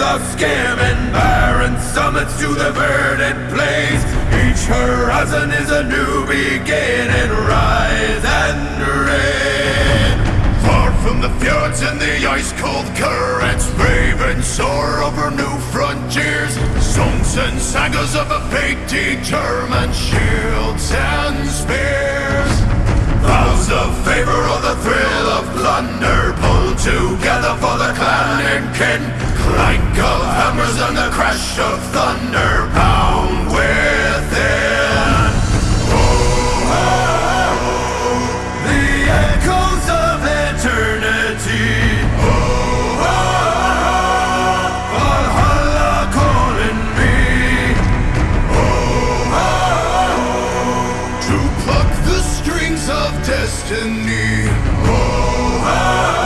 of skimming barren summits to the verdant plains. Each horizon is a new beginning. Rise and reign. Far from the fjords and the ice-cold currents, brave and soar over new frontiers. Songs and sagas of a fate determined, shields and spears. Vows of favor or the thrill of plunder Pull together for the clan and kin Clank of hammers and the crash of thunder Pound within Oh, oh, oh, the echoes of eternity Oh, oh, oh, Valhalla calling me Oh, oh, oh, to pluck the strings of destiny. Oh, ah,